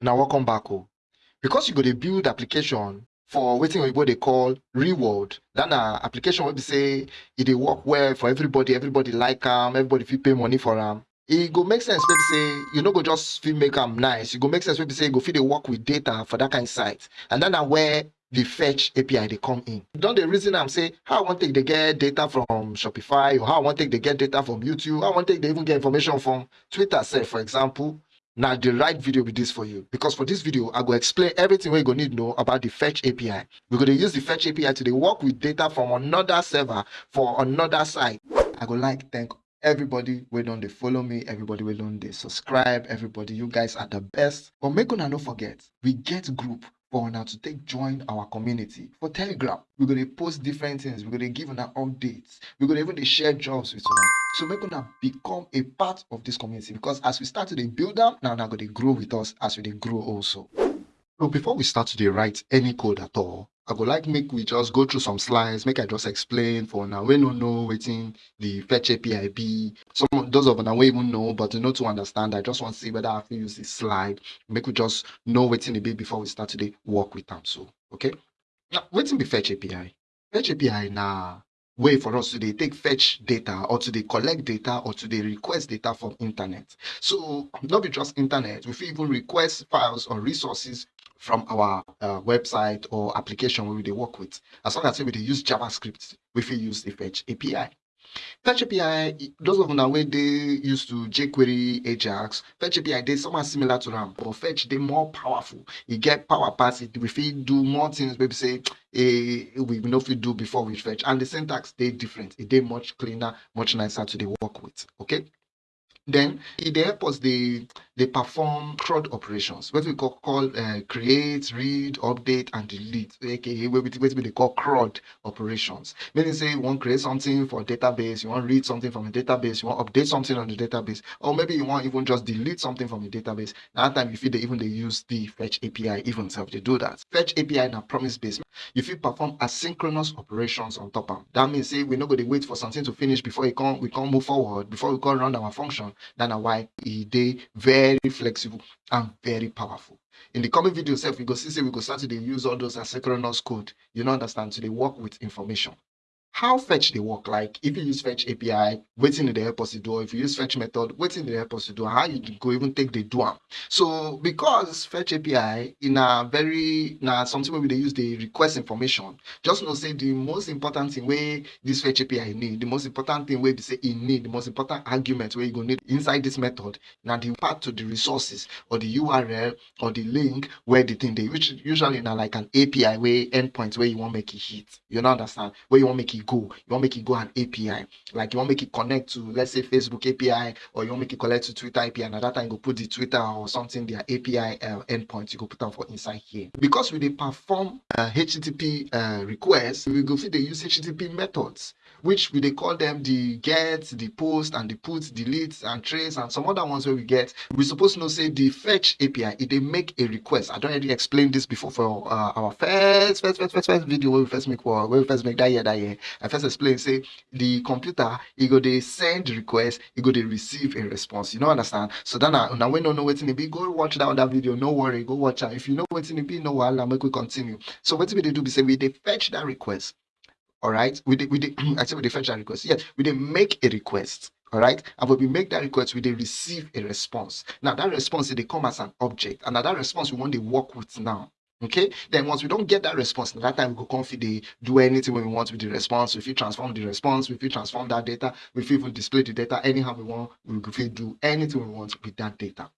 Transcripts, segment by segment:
Now welcome back oh. Because you go to build application for wetin oyibo dey call real world. Dat application wey be say e dey work well for everybody, everybody like am, everybody fit pay money for am. E go make sense wey be say you no go just fit make am nice, e go make sense wey be say you go fit dey work with data for dat kind site and dat na where the fetch API dey come in. You don dey reason am say how I wan take dey get data from Shopify or how I wan take dey get data from YouTube, how I wan take dey even get information from Twitter sef for example. Na the right video be this for you. Because for this video i go explain everything wey you go need know about the fetch api we go dey use the fetch api to work with data from another server for another site. I go like thank everybody wey don dey follow me everybody wey don dey subscribe everybody. You guys are the best. But make una no forget we get group for una to take join our community. For telegram we're going to post different things. We're going to give una updates. We're going to even share jobs with una. So we're going to become a part of this community because as we start to build am na una going to grow with us as we grow also. So before we start to write any code at all i go like make we just go through some slides make i just explain for una wey no know wetin the fetch api be. Some of those of una wey even know but no to understand i just want to see whether i fit use this slide. Make we just know wetin a bit before we start to dey work with am so okay? Now waiting be fetch api fetch api now way for us to dey take fetch data or to dey collect data or to dey request data from internet. So not be just internet we even request files or resources from our uh, website or application we dey work with as long as we dey use javascript we fit use the fetch api fetch api those of una wey dey used to jquery ajax fetch api dey somehow similar to am but fetch dey more powerful. E get power pass it. We fit do more things wey be say eh, we no fit do before we fetch. And the syntax dey different. E dey much cleaner much nicer to dey work with. Okay then dey help us they, dey perform CRUD operations what we call call uh, create read update and delete aka we dey call CRUD operations. Meaning say you wan create something for a database you wan read something from a database you wan update something on the database or maybe you wan even just delete something from the database. Na that time you fit dey even dey use the fetch api even sef dey do that. Fetch api na promise based If you perform asynchronous operations on top am that means say we no go dey wait for something to finish before e come we come move forward before we come run our function that na why e dey very flexible and very powerful. In the coming video sef we go see we go start to use all those asynchronous code. You understand? To they work with information how fetch they work? Like if you use fetch api wetin e dey help us to do if you use fetch method wetin e dey help us to do how you go even take the do so because fetch api e a very na something we dey use the request information just know say the most important thing wey this fetch api need the most important thing where be say e need the most important argument where you go need inside this method now the path to the resources or the url or the link where the thing they which usually na like an api wey endpoint where you wan make e hit. You no understand? Wey you wan make e go you wan make e go an api like you wan make e connect to let's say facebook api or you wan make e connect to twitter api na that time you go put the twitter or something their api uh, endpoint you go put am for inside here. Because we dey perform uh, http uh, request we go fit dey use http methods which we dey call them the get the post and the put delete and trace and some other ones where we get we suppose know say the fetch api e they make a request. I don't already explain this before for uh, our first first first first first video wey we first make wey we first make that year that year. I first explain say the computer e go dey send request e go dey receive a response. You no understand? So that na una wey no know wetin e be go watch that other video. No worry go watch am. If you know wetin e be no wahala make we continue. So wetin we dey do be say we they fetch that request all right? We dey we dey i say we dey fetch that request. Yes we dey make a request. All right? And when we make that request we dey receive a response. Now that response dey come as an object. And that response we wan dey work with now. Okay? Then once we don't get that response that time we go come fit do anything we want with the response. We fit transform the response. We fit transform that data. Fit even display the data anyhow we want. We fit do anything we want with that data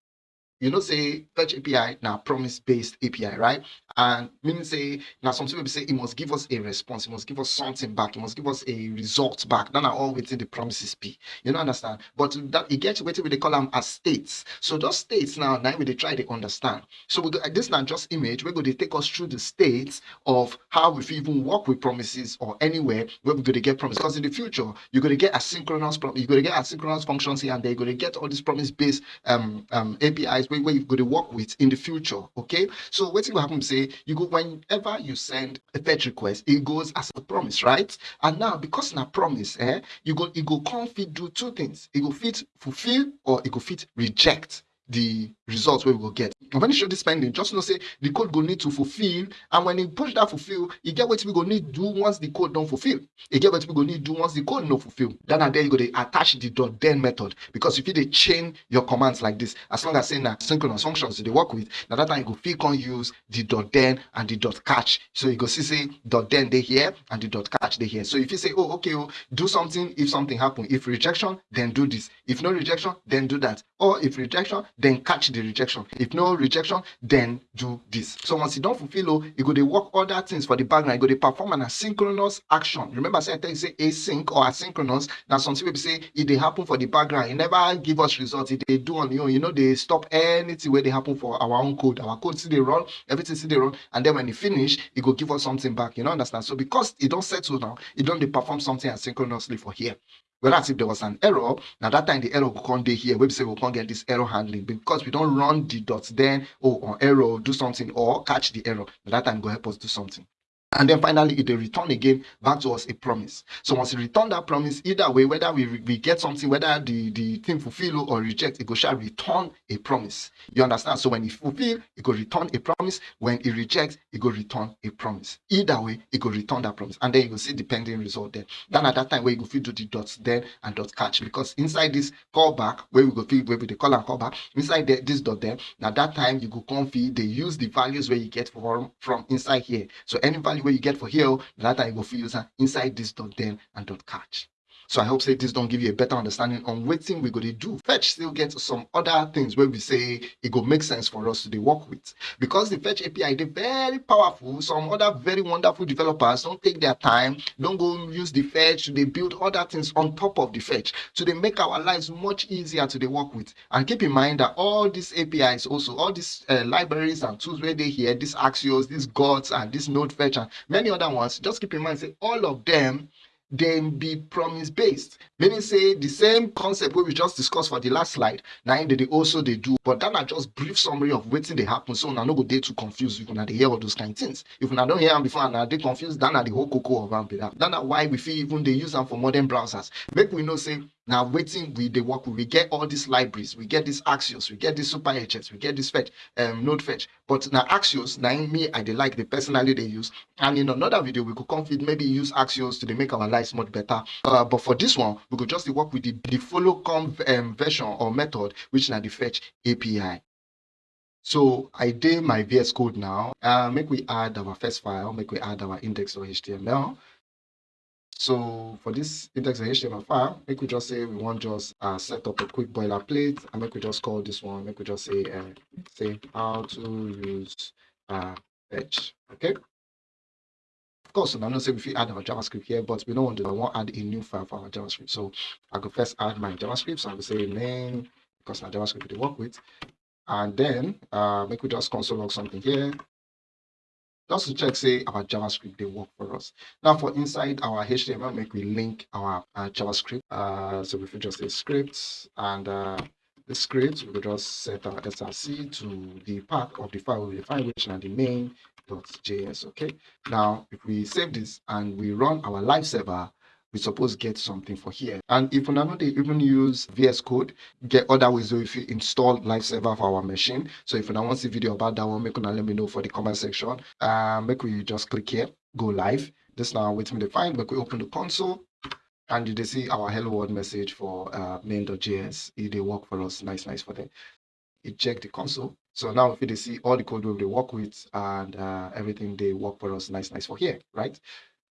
you know say fetch api now promise based api right? And meaning say now some people say e must give us a response e must give us something back e must give us a result back. That na all within the promises be. You know understand? But that e get wetin we dey call am as states. So those states now im we dey try to understand. So we go this na just image we're going to take us through the states of how we even work with promises or anywhere where we're going to get promise. Because in the future you go dey get asynchronous prom you go dey get asynchronous functions here and there. You're going to get all these promise based um, um apis wey wey you go to work with in the future okay? So wetin go happen say you go whenever you send a fetch request it goes as a promise right? And now because na promise eh you go e go come fit do two things. E go fit fulfill or e go fit reject the results we will get. When you show this pending just know say the code go need to fulfill and when you push that fulfill you get wetin we go need to do once the code don't fulfill. E get wetin we go need to do once the code no fulfill. Then na there you go to attach the dot then method because if you chain your commands like this. As long as say na synchronous functions you dey work with now that time you go fit come use the dot then and the dot catch. So you go see say dot then they here and the dot catch they here. So if you say oh okay oh do something if something happen. If rejection then do this. If no rejection then do that. Or if rejection then catch the rejection. If no rejection then do this. So once you don fulfill oh you go dey work other things for the background. You go dey perform an asynchronous action. Remember say i tell you say async or asynchronous. Something wey be say e dey happen for the background. E never give us result e dey do on own. E no dey stop anything wey dey happen for our own code. Our code still dey run. Everything still dey run. And then when e finish e go give us something back. You no understand? So because e don settle now e don dey perform something asynchronously for here whereas if there was an error now that time the error will come dey here be say we come get this error handling because we don't run the dot then oh on error do something or catch the error. That time go help us do something and then finally it dey return again back to us a promise. So once it return that promise either way whether we we get something whether the the thing fulfill or reject it go sha return a promise. You understand? So when it fulfill it go return a promise. When it rejects, it go return a promise. Either way it go return that promise. And then you go see the pending result there then at that time wey you go fit do the dots then and dot catch. Because inside this callback where we go wey we dey call and callback inside there this dot then na that time you go come they use the values where you get from from inside here. So any value wey you get for here that time you go fit inside this dot then and dot catch so i hope say this don't give you a better understanding on wetin we go to do. Fetch still gets some other things where we say it go make sense for us to work with. Because the fetch api dey very powerful. Some other very wonderful developers don't take their time don't go use the fetch They build other things on top of the fetch So they make our lives much easier to work with. And keep in mind that all these apis also all these uh, libraries and tools where they here these axios these gods and this node fetch and many other ones just keep in mind say all of them dem be promise based meaning say the same concept we just discuss for the last slide na im dey also dey do. But that na just brief summary of wetin dey happen. So una no go dey too confused if una dey hear all those kind things. If una don hear am before and una dey confused that na the whole koko of am be that. That na why we fit even dey use am for modern browsers. Make we know say na waiting with the work we get all these libraries we get these axios we get this super hs we get this fetch um, node fetch. But now axios now me i dey like the personally they use. And in another video we could come fit maybe use axios to make our lives much better. Uh, but for this one we could just work with the the follow come um, version or method which now the fetch api so i did my vs code now. Uh, make we add our first file make we add our index.html so for this index.html file, we just say we want just uh, set up a quick boilerplate and make we just call this one, make we just say uh, say how to use uh. Okay. Of course, I'm not say we add our JavaScript here, but we don't want to I want to add a new file for our JavaScript. So I go first add my JavaScript. So I will say name because my JavaScript we work with. And then uh, make we just console log something here just to check say our javascript they work for us. Now for inside our html make we link our uh, javascript uh, so if we just say scripts and uh, the script we will just set our src to the path of the file we define which are the main.js okay? Now if we save this and we run our live server we suppose get something for here. And if we they even use VS Code, get other ways if you install live server for our machine. So if you want to see video about that one, make una let me know for the comment section. Uh, make we just click here, go live. This now wait me to find, make we open the console and you see our hello world message for uh, main.js. It they work for us, nice, nice for them. It check the console. So now if you see all the code we work with and uh, everything they work for us, nice, nice for here, right?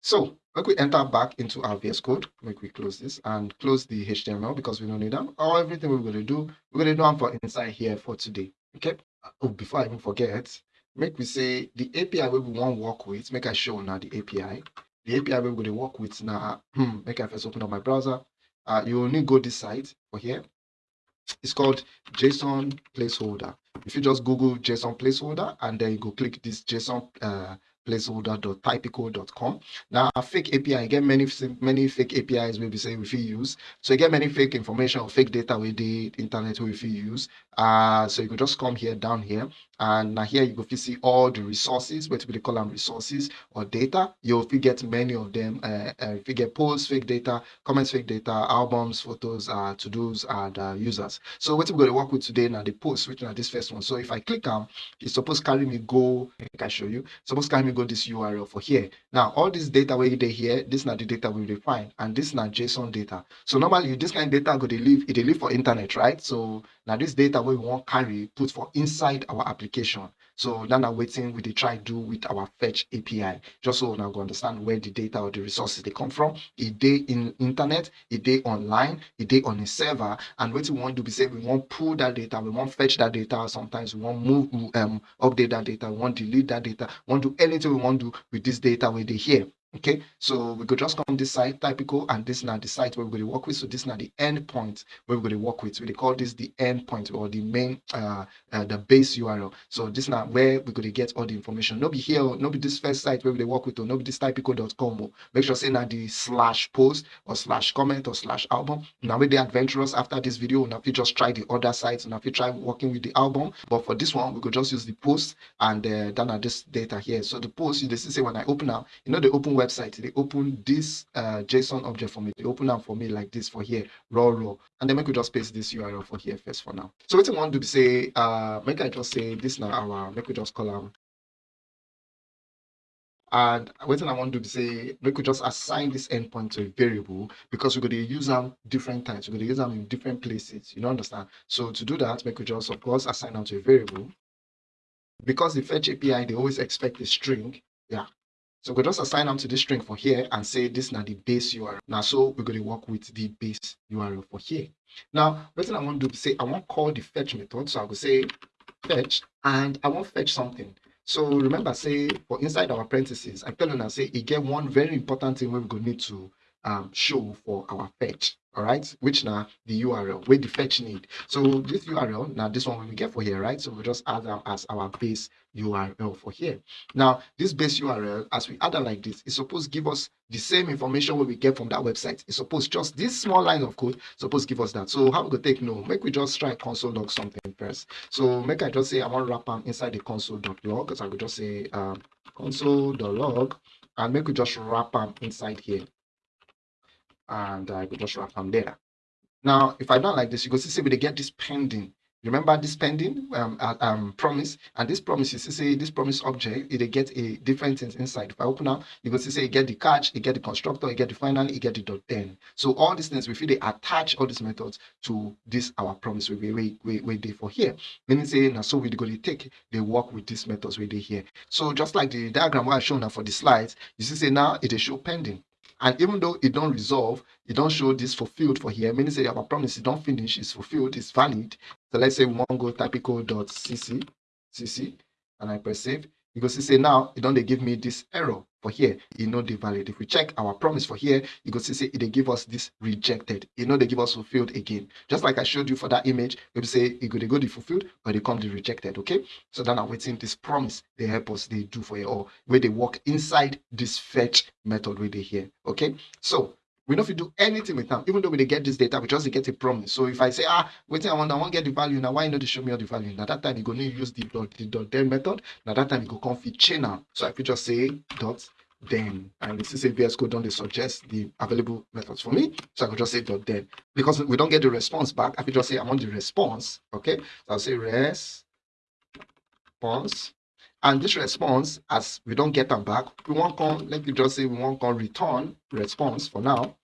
So make we enter back into our VS Code, make we close this and close the HTML because we don't need them. All everything we're going to do, we're going to do them for inside here for today. Okay. Oh, before I even forget, make we say the API we want to work with, make I show now the API. The API we're going to work with now, hmm, make I first open up my browser. Uh, you only go this site for here. It's called JSON placeholder. If you just Google JSON placeholder and then you go click this JSON uh, placeholder.typicode.com. Now, a fake API, get many many fake APIs we be say we use. So you get many fake information or fake data with the internet we use. Uh, so you can just come here down here and now here you go to see all the resources what we call them resources or data. You'll get many of them uh, uh, if you get posts fake data comments fake data albums photos uh to-dos and uh, users. So what we're going to work with today now the posts which are this first one. So if i click on it's supposed to carry me go i can show you. Suppose carry me go this url for here. Now all this data where they here this is not the data we define and this is not json data. So normally this kind of data go to live it live for internet right? So now this data we want carry put for inside our application so now I'm waiting with the try do with our fetch API, just so now go understand where the data or the resources they come from. A day in internet, a day online, a day on a server, and what we want to be say we want pull that data, we want fetch that data. Sometimes we want move um update that data, we want delete that data, we want do anything we want to do with this data where they here. Okay, so we could just come this site typicode, and this now the site where we're going to work with. So this now the endpoint where we're going to work with. We call this the endpoint or the main uh, uh the base URL. So this now where we're going to get all the information. No be here, no be this first site where we work with, or no be this typicode.com. Make sure say now the slash post or slash comment or slash album. Now with the adventurous after this video, now if you just try the other sites, now if you try working with the album, but for this one we could just use the post and uh, then this data here. So the post you just say when I open now, you know the open website, they open this uh, JSON object for me. They open them for me like this for here, raw raw. And then we just paste this URL for here first for now. So what I want to say, uh, make I just say this now our, make we just call them and what I want to say, we could just assign this endpoint to a variable because we're going to use them different times. We're going to use them in different places. You don't understand? So to do that, we could just, of course, assign them to a variable. Because the fetch API, they always expect a string. Yeah. So we just assign them to this string for here and say this is now the base URL. Now, so we're going to work with the base URL for here. Now, what I want to do is say I want to call the fetch method. So I will say fetch and I want to fetch something. So remember, say for inside our parentheses, I tell you now say again one very important thing we're going to need to um, show for our fetch all right? Which now the url where the fetch need. So this url now this one we get for here right? So we just add them as our base url for here. Now this base url as we add it like this it's supposed to give us the same information we get from that website. It's supposed just this small line of code supposed to give us that. So how we go take no make we just try console log something first. So make i just say i want wrap them inside the console.log so i could just say um, console.log and make we just wrap them inside here and I could just wrap them there. Now, if I don't like this, you go see, see, we get this pending. Remember this pending um, uh, um, promise, and this promise is say this promise object, it get a different things inside. If I open up, you go see say you get the catch, you get the constructor, you get the final, you get the dot then. So all these things, we feel they attach all these methods to this our promise we we we we they for here. Meaning say now so we go to take they work with these methods we they here. So just like the diagram I shown now for the slides, you see say now it is show pending. And even though it don't resolve, it don't show this fulfilled for here, meaning say our promise is don't finish, it's fulfilled, it's valid. So let's say we want to go typicode.cc, cc, and I press save. You go see say now, it don't they give me this error for here, you know they valid. If we check our promise for here, you go see say they give us this rejected. You know they give us fulfilled again. Just like I showed you for that image, we say it go they go the fulfilled or they come the rejected. Okay. So then I'm waiting this promise they help us they do for you or where they work inside this fetch method where they here. Okay. So we we do anything with them, even though we get this data, we just get a promise. So if I say, ah, wait, I want, I want to get the value now, why not show me all the value? Now that time you go need use the dot, the dot then method. Now that time you go chain now. So I could just say dot then, and this is a VS Code don't they suggest the available methods for me. So I could just say dot then. Because we don't get the response back, I could just say I want the response. Okay. So I'll say response. And this response, as we don't get them back, we won't come, let me just say we won't come return response for now.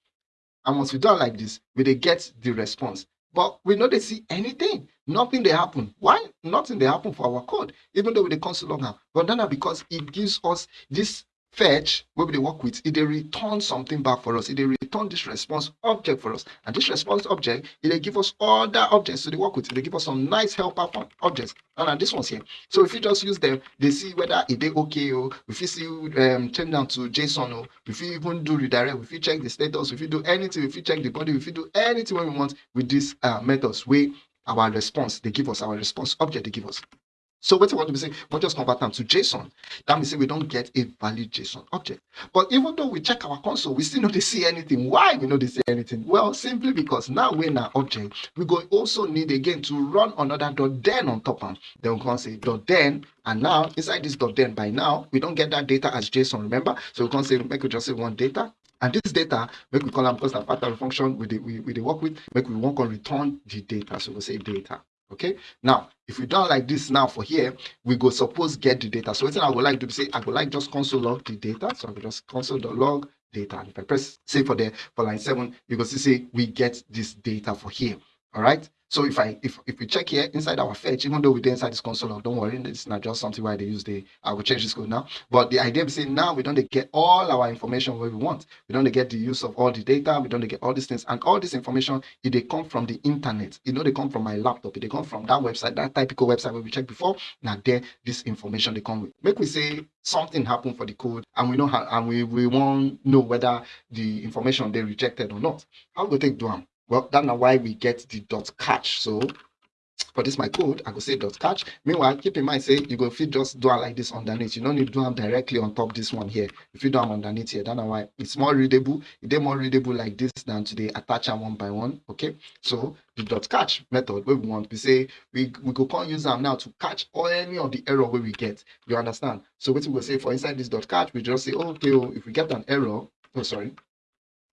And once we do like this, we they get the response. But we know they see anything. Nothing they happen. Why? Nothing they happen for our code, even though we they console now. But then because it gives us this fetch where we work with, it they return something back for us. It they return this response object for us. And this response object, it they give us other objects to work with. They give us some nice helper objects. And this one's here. So if you just use them, they see whether it they okay or if you see um turn down to JSON or if you even do redirect, if you check the status, if you do anything, if you check the body, if you do anything when we want with these uh, methods, we our response, they give us our response object, they give us. So what I want to say, we just convert them to JSON. That means we don't get a valid JSON object. But even though we check our console, we still not see anything. Why we they see anything? Well, simply because now we're in our object, we go also need again to run another dot then on top of Then we can say dot then, and now inside this dot then by now, we don't get that data as JSON, remember? So we can say, make we just say one data, and this data, make we call them because the factory function we, we, we work with, make we want to return the data. So we say data. Okay. Now, if we done like this now for here, we go suppose get the data. So what I would like to say, I would like just console log the data. So I will just console the log data. And if I press say for the for line seven, you go see we get this data for here. All right. So if I if if we check here inside our fetch, even though we did inside this console, don't worry, it's not just something why they use the I will change this code now. But the idea is saying now we don't get all our information where we want. We don't get the use of all the data, we don't get all these things, and all this information if they come from the internet. You know, they come from my laptop, if they come from that website, that typicode website where we checked before. Now there, this information they come with. Make we say something happened for the code and we know how and we, we won't know whether the information they rejected or not. How we take do them? Well, that's not why we get the dot catch. So for this my code, I go say dot catch. Meanwhile, keep in mind, say you go fit just do it like this underneath. You don't need to do them directly on top this one here. If you do them underneath here, that's why it's more readable. It's more readable like this than to attach them one by one. Okay. So the dot catch method where we want we say we, we go can use them now to catch all any of the error where we get. You understand? So what we will say for inside this dot catch, we just say, okay, oh, if we get an error, oh sorry,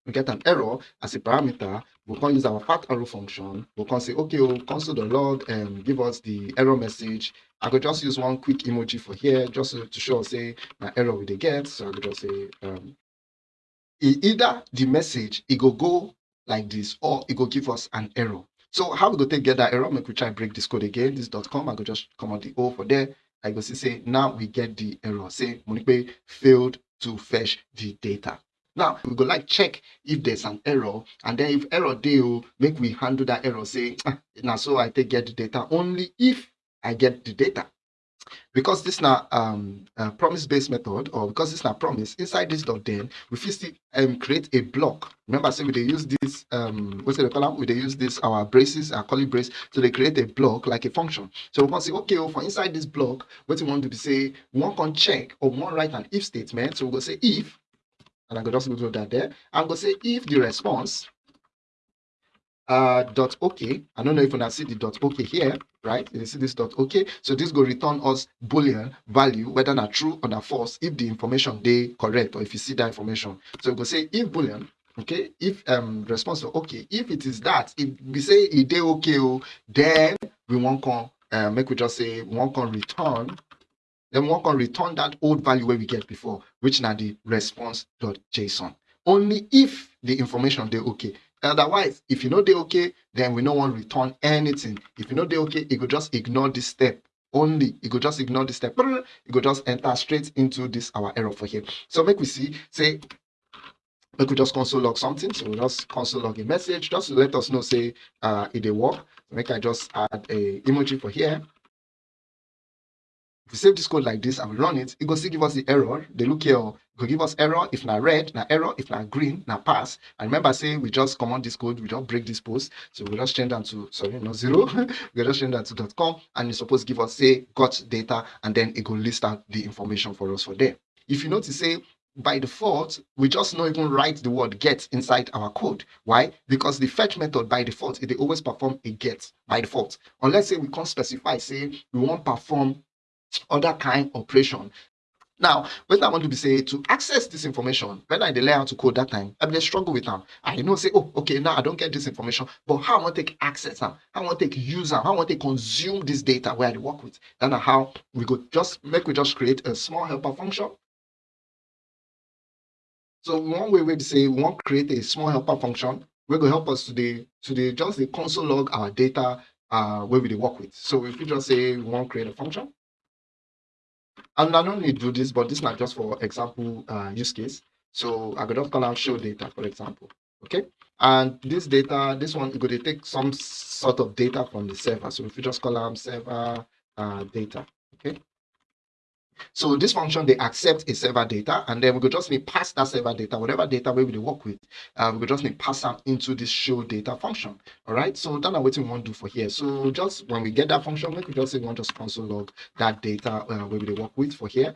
we get an error as a parameter, we can use our fat arrow function. We can say, okay, we'll console the log and give us the error message. I could just use one quick emoji for here, just to, show, say, my error we they get. So I could just say, um, either the message, it go go like this, or it go give us an error. So how we go take get that error? Make we try break this code again. This dot com. I could just come on the O for there. I go see say now we get the error. Say Monipe failed to fetch the data. Now we go like check if there's an error, and then if error deal, make we handle that error. Say ah, now so I take get the data only if I get the data. Because this now um promise-based method, or because this now promise inside this dot then we first um create a block. Remember, say we they use this um what's the column? We they use this our braces, our curly brace, so they create a block like a function. So we can say, okay, well, for inside this block, what we want to be say, we want to check or we want write an if statement. So we go say if and I could just go that there. I'm going to say if the response uh, dot okay, I don't know if you can see the dot okay here, right? You see this dot okay. So this will return us boolean value, whether not true or not false, if the information they correct or if you see that information. So we go say if boolean okay if um response okay if it is that if we say it they okay then we want to uh, make we just say we won't to return then we can return that old value where we get before, which now the response.json. Only if the information they okay. Otherwise, if you know they okay, then we no want return anything. If you know they okay, it could just ignore this step only. It could just ignore this step. It could just enter straight into this our error for here. So make we see, say, we could just console log something. So we'll just console log a message just to let us know, say, uh, it will work. Make I just add a emoji for here. We save this code like this and we run it, it will still give us the error. They look here, oh, it will give us error if not red, not error if not green, not pass. And remember saying we just command this code, we don't break this post. So we'll just change that to, sorry, not zero. we'll just change that to dot .com and it's supposed to give us, say, got data, and then it will list out the information for us for there. If you notice, say, by default, we just not even write the word get inside our code. Why? Because the fetch method by default, it always perform a get by default. Unless say we can't specify, say we want perform other kind operation. Now, what I want to be say to access this information, when I delay how to code that time, I'm mean, struggle with them. I know say, oh, okay, now I don't get this information, but how I want to take access them, how I want to take use them, how I want to consume this data where I work with. Then how we could just make we just create a small helper function. So one way we say we want to create a small helper function, we're going to help us to the to the just the console log our data uh where we work with. So if we just say we want to create a function, and I to do this, but this is not just for example uh, use case. So I could just call out show data, for example. Okay. And this data, this one, going to take some sort of data from the server. So if you just call out server uh, data, okay. So this function, they accept a server data, and then we could just need pass that server data, whatever data we will work with, uh, we could just need pass them into this show data function. All right, so that's what we want to do for here. So just when we get that function, we could just say we want to console log that data uh, we will work with for here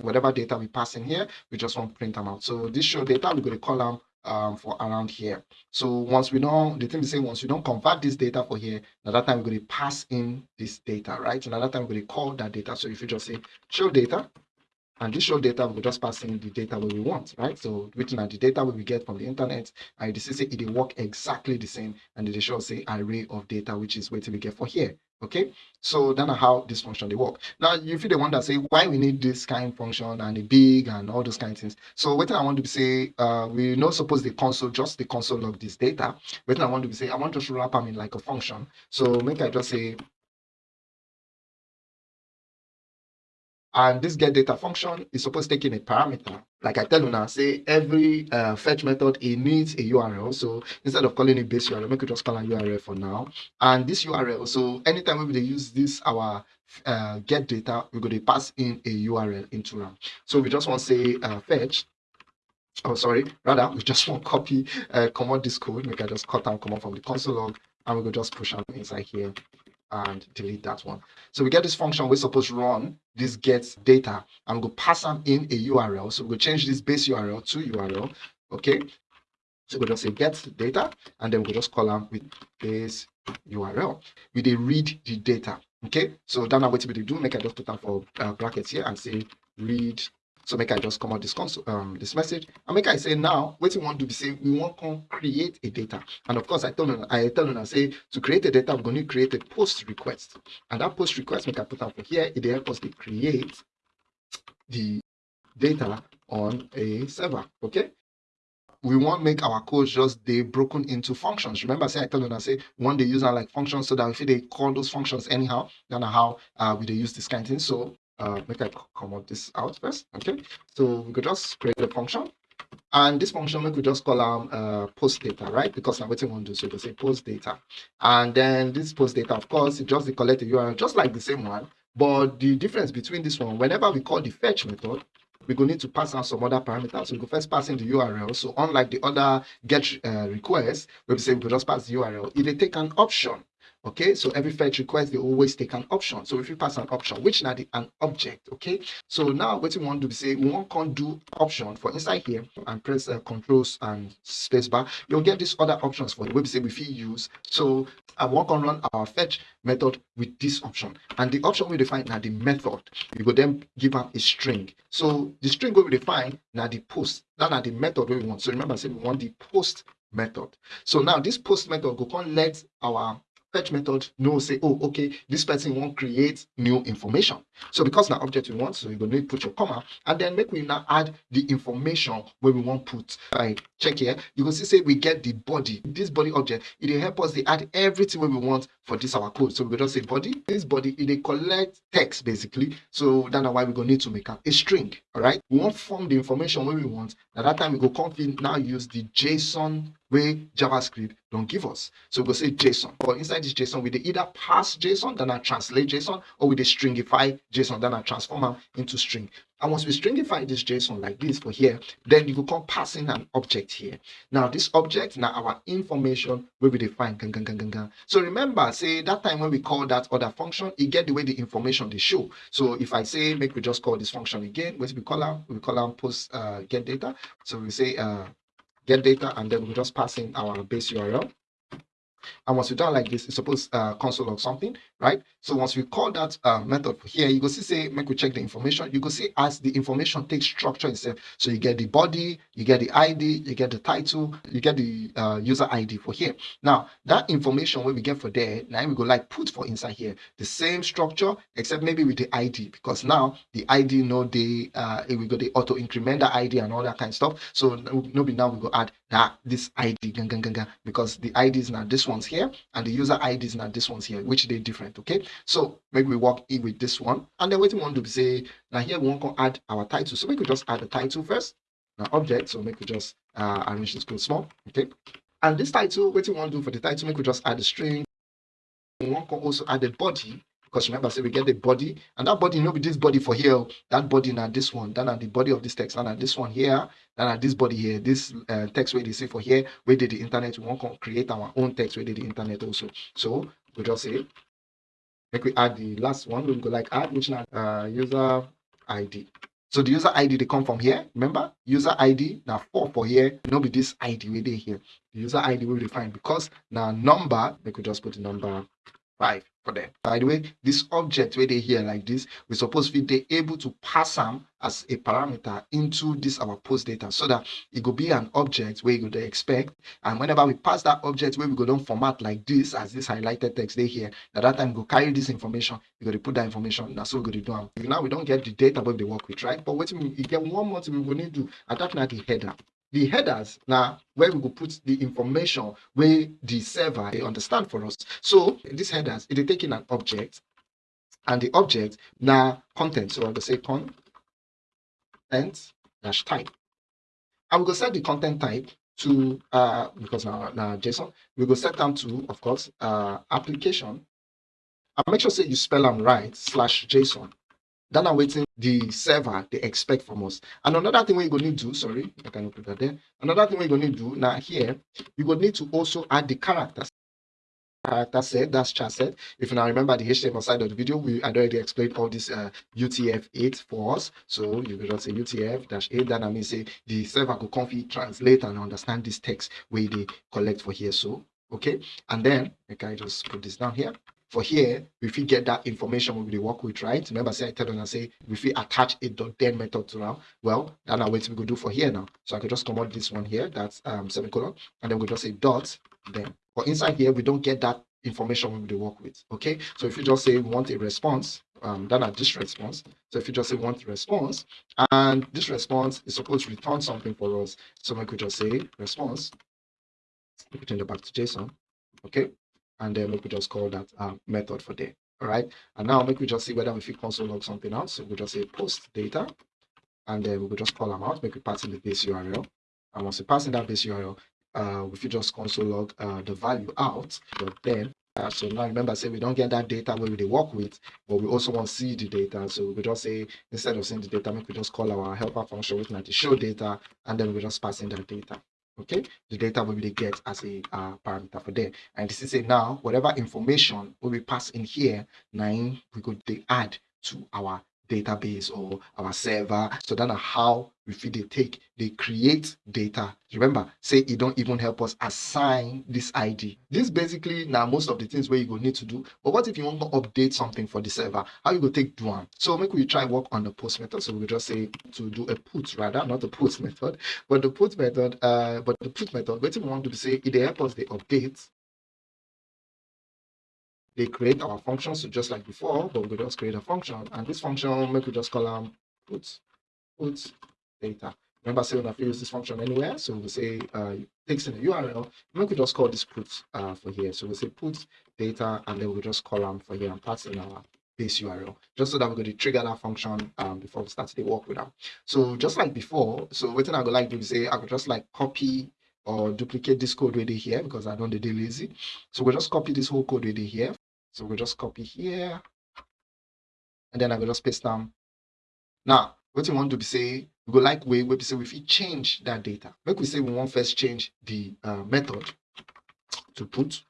whatever data we pass in here, we just want to print them out. So this show data, we're going to call them um, for around here. So once we know, the thing is saying once we don't convert this data for here, another time we're going to pass in this data, right? Another time we're going to call that data. So if you just say show data, and this show data will just pass in the data where we want, right? So which are the data we get from the internet, and you see it will work exactly the same, and it show say array of data, which is what we get for here okay? So that's how this function they work. Now you the one that say why we need this kind of function and the big and all those kind of things. So what i want to say uh we not suppose the console just the console of this data. But i want to say i want to wrap them in like a function. So make i just say And this get data function is supposed to take in a parameter. Like I tell you now, say every uh, fetch method, it needs a URL. So instead of calling it base URL, make it just call a URL for now. And this URL, so anytime we use this, our uh, get data, we're going to pass in a URL into RAM. So we just want to say uh, fetch oh sorry rather we just want to copy uh command this code we can just cut and come out from the console log and we could just push them inside here and delete that one. So we get this function we're supposed to run this gets data and we go pass them in a URL. So we will change this base URL to URL. Okay. So we'll just say get data and then we'll just call them with base URL. We they read the data. Okay. So then what we do, make a just put them for uh, brackets here and say read so make I just come out this console, um, this message. And make I say now, what we want to be saying, we want to create a data. And of course, I tell them, I tell them, I say to create a data, I'm going to create a post request. And that post request, make I put for here, it help us to create the data on a server. Okay we want make our code just they broken into functions. Remember, I say I told you I say one they use like functions so that if they call those functions anyhow, then how uh, we they use this kind of thing. So uh, make I comment this out first. Okay, so we could just create a function, and this function we could just call um uh, post data, right? Because what we want to so we say post data, and then this post data, of course, it just the collect URL, just like the same one. But the difference between this one, whenever we call the fetch method, we go need to pass out some other parameters. We go first pass in the URL. So unlike the other get uh, request, we say we just pass the URL, it will take an option okay so every fetch request they always take an option. So if you pass an option which now the an object okay? So now what we want to say we want to do option for inside here and press uh, controls and spacebar you'll get these other options for the website we feel use so i want to run our fetch method with this option. And the option we define now the method we will then give up a string. So the string we define now the post that are the method we want. So remember I said we want the post method. So now this post method go on let our fetch method know say oh okay this person won't create new information. So because now object we want so you're going to put your comma and then make we now add the information where we want put. Right check here you can see say we get the body. This body object it will help us to add everything where we want for this our code. So we just say body this body it will collect text basically. So that's why we're going to need to make a string all right we want form the information where we want. At that time we go config now use the json where JavaScript don't give us. So we'll say JSON. But inside this JSON, we either pass JSON, then I translate JSON, or we stringify JSON, then I transform them into string. And once we stringify this JSON like this for here, then you can come passing an object here. Now this object, now our information will be defined. Gang, gang, gang, gang, gang. So remember, say that time when we call that other function, it get the way the information they show. So if I say, make we just call this function again, what we call them? We call them post uh, get data. So we say uh, get data, and then we just pass in our base URL. And once we done like this, it's supposed uh, console log something, right? So once we call that uh, method here, you go see say make we check the information. You go see as the information takes structure itself. So you get the body, you get the ID, you get the title, you get the uh, user ID for here. Now that information when we get for there, now we go like put for inside here the same structure except maybe with the ID because now the ID know the uh we go the auto increment ID and all that kind of stuff. So maybe now we go add that this ID because the ID is now this one's here and the user ID is now this one's here, which they different. Okay, so maybe we work in with this one, and then what we want to say now here we want to add our title. So we could just add the title first. Now object, so make we just uh, arrange this code small. Okay, and this title, what we want to do for the title, make we just add a string. We want to also add a body because remember say we get the body and that body no be this body for here that body now this one then at the body of this text and at this one here then at this body here this uh, text where they say for here where did the internet we want to create our own text where did the internet also so we just say like we add the last one we go like add which now uh, user id so the user ID they come from here. Remember, user ID now four for here. No be this ID we they here. The user ID will define because now number they could just put the number five for them. By the way, this object where they here like this, we suppose we they able to pass them as a parameter into this our post data so that it could be an object where you could expect. And whenever we pass that object where we go down format like this as this highlighted text they here, at that time go carry this information, you got to put that information. That's what we go do. Now we don't get the data but they work with, right? But what we get one more thing we need to do, and the header the headers now where we will put the information where the server they understand for us. So these headers it is taking an object and the object now content. So I'm going to say content dash type. I will go set the content type to uh because now, now json we will set them to of course uh application. And make sure say you spell them right slash json then I'm waiting the server they expect from us. And another thing we're going to do, sorry, I cannot put that there. Another thing we're going to do now here, you will need to also add the characters. Character set, that's charset. If you now remember the HTML side of the video, we had already explained all this uh, UTF-8 for us. So you can just say UTF-8, that I mean say the server could config translate and understand this text where they collect for here. So okay, and then I just put this down here for here, if we get that information we we work with, right? Remember, say I tell them I say if we attach a dot then method to now, well, then now what we go do for here now. So I could just come out this one here, that's um semicolon, and then we just say dot then. But inside here, we don't get that information we work with. Okay, so if you just say want a response, um, then at this response. So if you just say want response, and this response is supposed to return something for us. So we could just say response, we turn it back to JSON. Okay, and then we could just call that uh, method for there. All right. And now make we just see whether we fit console log something else. So we just say post data, and then we will just call them out, make we pass in the base URL. And once we pass in that base URL, uh, if you just console log uh, the value out, but then uh, so now remember, say we don't get that data where we work with, but we also want to see the data. So we just say instead of seeing the data, make we just call our helper function with to show data, and then we just pass in that data okay? The data will be get as a uh, parameter for there and this is say now. Whatever information will be passed in here nine we could they add to our database or our server. So that's how feel they take they create data. Remember say it don't even help us assign this id this basically now most of the things where you go need to do. But what if you want to update something for the server? How you go take do one so make we try work on the post method. So we just say to do a put rather not the post method. But the put method uh but the put method what we want to say it help us the update. They create our functions so just like before, but we just create a function. And this function, make we just call them put, put data. Remember, say when I use this function anywhere, so we say uh, takes in the URL, make we just call this put uh, for here. So we say put data, and then we just call them for here and pass in our base URL, just so that we're going to trigger that function um, before we start to work with them. So just like before, so what I go like to say, I could just like copy or duplicate this code right here because I don't do lazy. So we'll just copy this whole code right here so we'll just copy here. And then I will just paste them. Now, what you want to be say, we go like way, we say we change that data. Make we say we want first change the uh, method to put.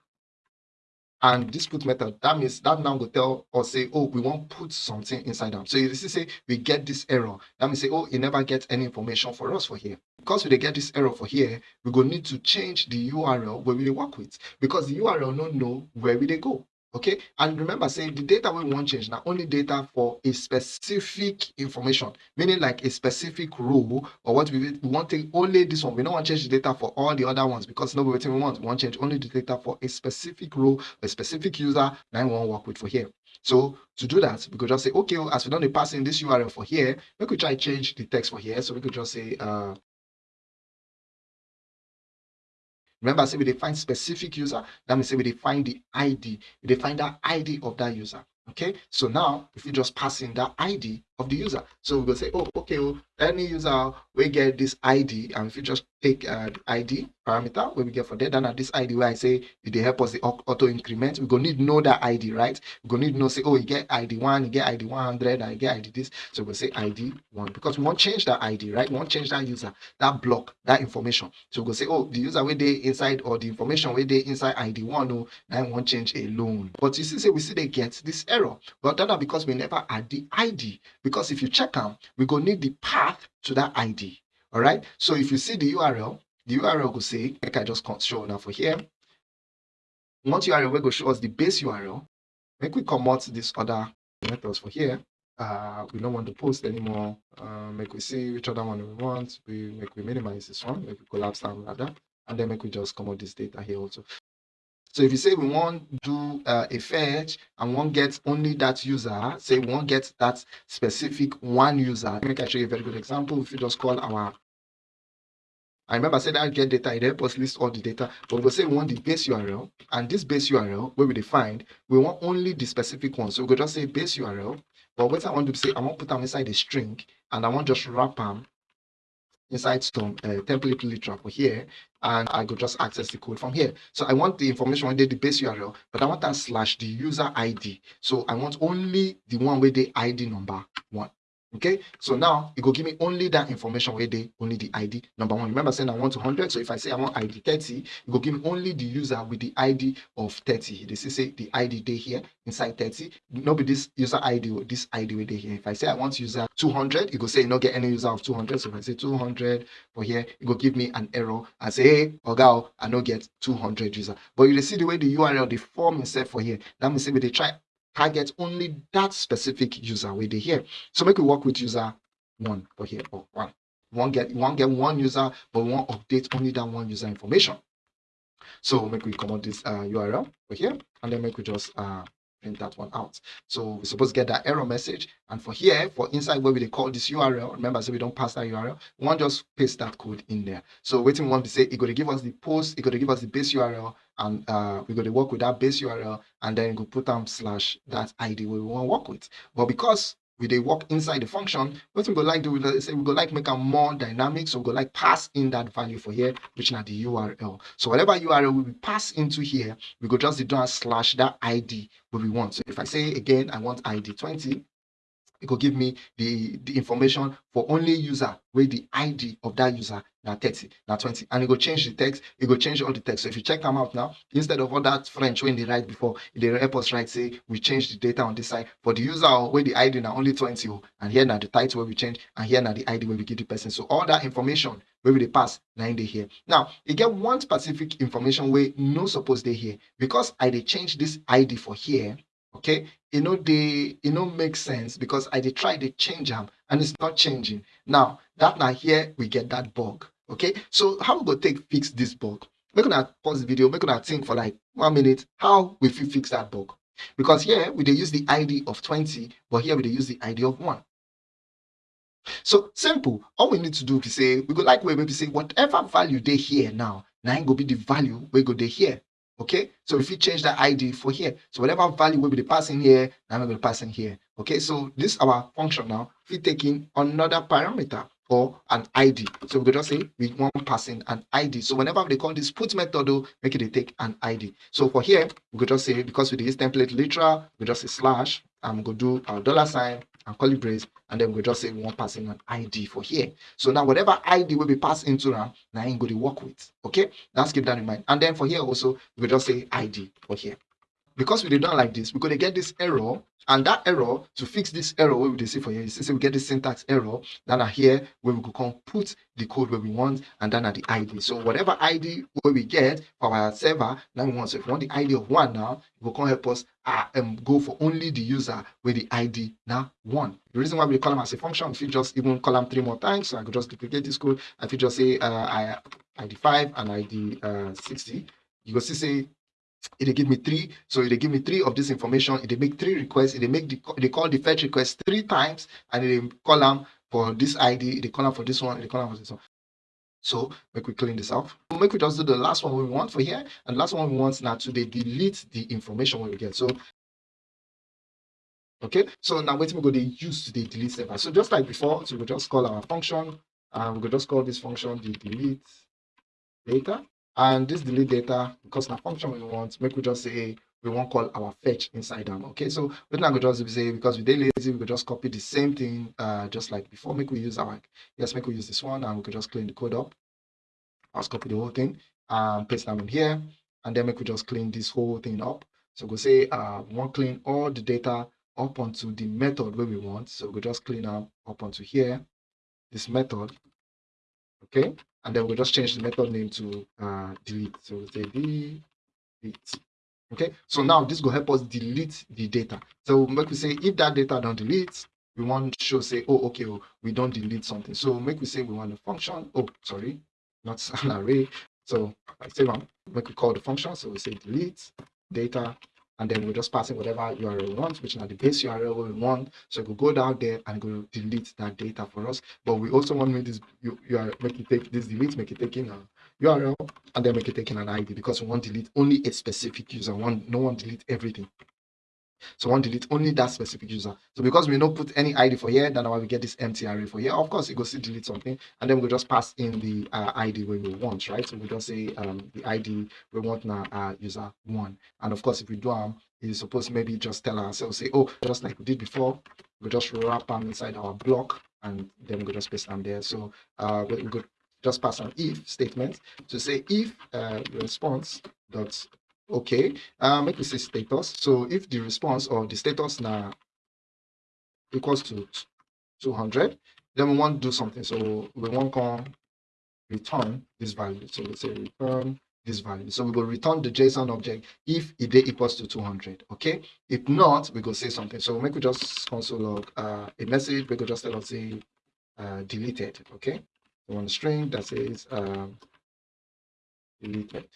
And this put method, that means that now will tell or say, oh, we want put something inside them. So you see, say we get this error. That means say, oh, it never gets any information for us for here. Because we get this error for here, we go need to change the URL where we work with. Because the URL don't know where we they go okay and remember saying the data we want change now only data for a specific information meaning like a specific row or what we, want to only this one. We don't want to change the data for all the other ones because nobody we want. We want change only the data for a specific row a specific user want to work with for here. So to do that we could just say okay as we don't pass in this url for here we could try change the text for here. So we could just say uh Remember, say we define specific user. That means say we define the ID. We define that ID of that user. Okay. So now, if you just pass in that ID of the user. So we go say, oh, okay, well, any user we get this ID, and if you just take uh, ID parameter we get for that, then at this ID where I say they help us the auto increment, we gonna need know that ID, right? We gonna need know say, oh, you get ID one, you get ID 100, and you get ID this. So we'll say ID one because we won't change that ID, right? We won't change that user, that block, that information. So we go say, oh, the user where they inside or the information where they inside ID one, oh, I want change alone. But you see, say we see they get this error, but that because we never add the ID because if you check them, we go need the path to that ID. All right. So if you see the URL, the URL will say, like I just show now for here. Once URL will go show us the base URL. Make we come this other methods for here. Uh, we don't want to post anymore. Uh, make we see which other one we want. We make we minimize this one. Make we collapse down rather, and then make we just come out this data here also. So if you say we want to do uh, a fetch and one gets only that user, say we want get that specific one user. Let me show you a very good example. If you just call our I remember I said that get data, it helps us list all the data, but we'll say we want the base URL, and this base URL, where we define, we want only the specific one. So we could just say base URL, but what I want to say, I want to put them inside a string, and I want just wrap them inside some uh, template literal here and I could just access the code from here. So I want the information where the base URL, but I want that slash the user ID. So I want only the one with the ID number one okay? So now it will give me only that information where they only the id number one remember saying i want 200 so if i say i want id 30 it will give me only the user with the id of 30 this is say the id day here inside 30 no be this user id or this id with here. If i say i want user 200 it will say not get any user of 200 so if i say 200 for here it will give me an error and say hey oga i don't get 200 user. But you see the way the url the form itself for here. That means we they try target only that specific user where they here. So make we work with user one for here or one. One get one get one user, but one update only that one user information. So make we come out this uh, URL for here, and then make we just uh, print that one out. So we're supposed to get that error message. And for here, for inside where we call this URL, remember, so we don't pass that URL, we want just paste that code in there. So waiting want to say, it's going to give us the post, it's going to give us the base URL, and uh, we're going to work with that base URL, and then go put down slash that ID we want to work with. But because we they work inside the function, what we go like do say we go like make them more dynamic, so we go like pass in that value for here, which now the URL. So whatever URL we pass into here, we go just do a slash that ID what we want. So if I say again, I want ID 20, it will give me the the information for only user with the id of that user now 30 now 20 and it will change the text. It will change all the text. So if you check them out now instead of all that french when they write before they help us write say we change the data on this side. For the user where the id now only 20 and here now the title where we change and here now the id where we give the person. So all that information where we pass now in here. Now you get one specific information where no suppose they here. Because i they change this id for here okay you know they you know make sense because i did try to change them and it's not changing. Now that now here we get that bug okay? So how we go take fix this bug? Make gonna pause the video make gonna think for like one minute how we fix that bug? Because here we they use the id of 20 but here we they use the id of 1 so simple. All we need to do is say we go like where maybe say whatever value they here now now go be the value we go they here. Okay, so if you change that ID for here, so whatever value will be the passing here, now we're going to pass in here. Okay, so this is our function now. If we take in another parameter or an ID, so we could just say we want passing an ID. So whenever they call this put method, though, make it take an ID. So for here, we could just say because we use template literal, we just say slash, I'm going to do our dollar sign and curly brace, and then we just say we want passing an ID for here. So now whatever ID will be passed into now, now I'm going to work with. Okay, let's keep that in mind. And then for here also, we just say ID for here. Because we did not like this, we're going to get this error and that error, to fix this error, where we see for here, you see, we get this syntax error. Then are here, where we can put the code where we want, and then at the ID. So whatever ID where we get for our server, now we want. So if we want the ID of one now, it will come help us uh, um, go for only the user with the ID now one. The reason why we call them as a function, if you just even call them three more times, so I could just duplicate this code. If you just say uh, ID 5 and ID uh, 60, you go see say it give me three so it they give me three of this information. It'll make three requests. It'll make the they call the fetch request three times and it column for this id the column for this one the column for this one. So make we clean this off make we just do the last one we want for here and last one we want now to delete the information we get. So Okay, so now wait we go they use the delete server. So just like before, so we just call our function and we could just call this function the delete data. And this delete data, because now function we want, make we just say we won't call our fetch inside them. Okay, so we're not to just say because we did lazy, we could just copy the same thing uh just like before. Make we use our yes, make we use this one and we could just clean the code up. I'll copy the whole thing and paste them in here, and then make we just clean this whole thing up. So we'll say uh we want clean all the data up onto the method where we want. So we'll just clean up up onto here, this method. Okay, and then we'll just change the method name to uh delete. So we'll say delete. Okay? So now this will help us delete the data. So make we say if that data don't delete we want to show say oh okay oh, we don't delete something. So make we say we want a function. Oh sorry not an array. So i say one make we call the function. So we say delete data and then we'll just pass in whatever URL we want, which is the base URL we want. So we'll go down there and go delete that data for us. But we also want to make this URL, make it take this delete, make it take in a URL, and then make it take in an ID because we want to delete only a specific user. One, no one delete everything. So one delete only that specific user. So because we don't put any ID for here, then why we get this empty array for here. Of course, it goes to delete something, and then we just pass in the uh, ID we want, right? So we just say um, the ID we want now uh, user one. And of course, if we do um, it's supposed maybe just tell ourselves, say, oh, just like we did before, we just wrap them inside our block, and then we just paste them there. So uh, we could just pass an if statement to say if uh, response dot okay uh, make we say status. So if the response or the status now equals to 200 then we want to do something. So we want to return this value. So let's say return this value. So we will return the json object if it equals to 200 okay? If not we go say something. So make we just console log uh, a message. We could just tell us say uh, deleted okay? So on string that says um, deleted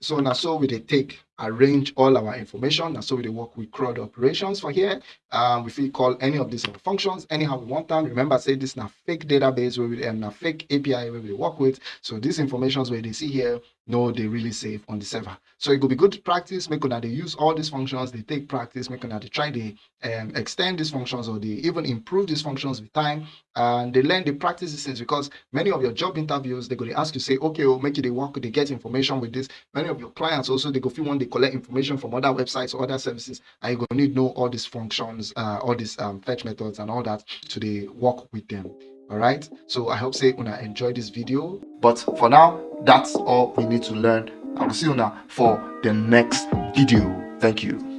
so now so we they take arrange all our information and so we work with CRUD operations for here. Um if we call any of these functions anyhow we want them remember say this is a fake database where we and a fake api where we work with. So these informations where they see here no they really safe on the server. So it could be good practice make sure they use all these functions they take practice make sure they try to um, extend these functions or they even improve these functions with time and they learn the practice these things because many of your job interviews they're going to ask you say okay we'll make it they work they get information with this. Many of your clients also they go feel one they collect information from other websites or other services and you're going to know all these functions uh, all these um, fetch methods and all that to the work with them. All right so i hope say una enjoy this video. But for now that's all we need to learn. I will see you now for the next video. Thank you